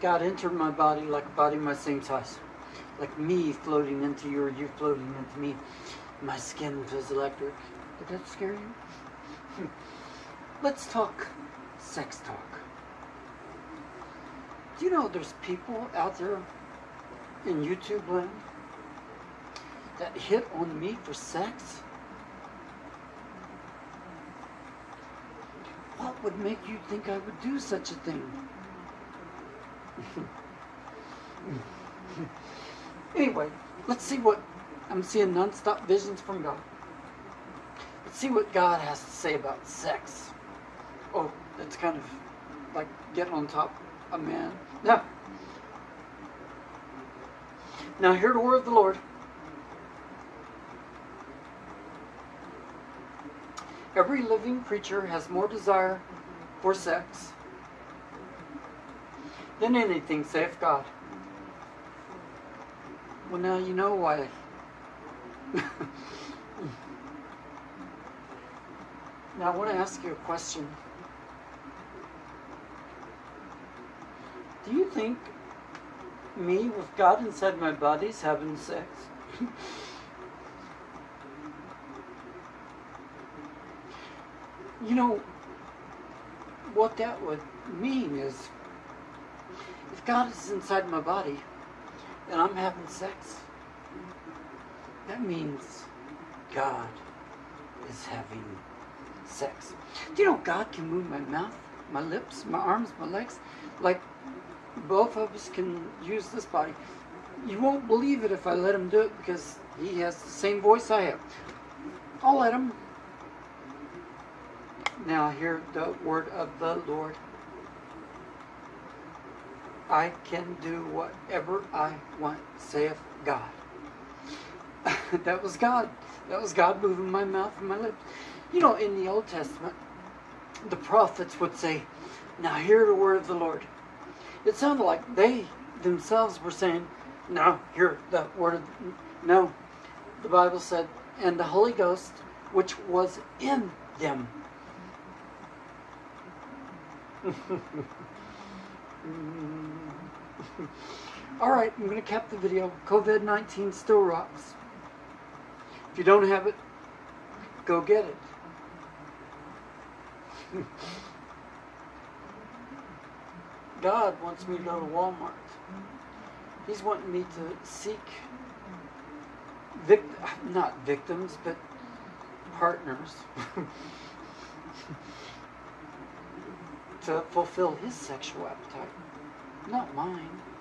God entered my body like a body my same size. Like me floating into you or you floating into me. My skin was electric. Did that scare you? Let's talk sex talk. Do you know there's people out there in YouTube land that hit on me for sex? What would make you think I would do such a thing? Anyway, let's see what I'm seeing non-stop visions from God. Let's see what God has to say about sex. Oh, that's kind of like getting on top of a man. Now, now hear the word of the Lord. Every living creature has more desire for sex than anything, saith God. Well, now you know why. now, I want to ask you a question. Do you think me with God inside my body is having sex? you know, what that would mean is if God is inside my body and I'm having sex, that means God is having sex. Do you know God can move my mouth, my lips, my arms, my legs? Like both of us can use this body. You won't believe it if I let him do it because he has the same voice I have. I'll let him. Now hear the word of the Lord. I can do whatever I want, saith God. that was God. That was God moving my mouth and my lips. You know, in the Old Testament, the prophets would say, Now hear the word of the Lord. It sounded like they themselves were saying, Now hear the word of No. The Bible said, And the Holy Ghost, which was in them. Mm. All right, I'm going to cap the video. COVID-19 still rocks. If you don't have it, go get it. God wants me to go to Walmart. He's wanting me to seek, vic not victims, but partners to fulfill his sexual appetite, not mine.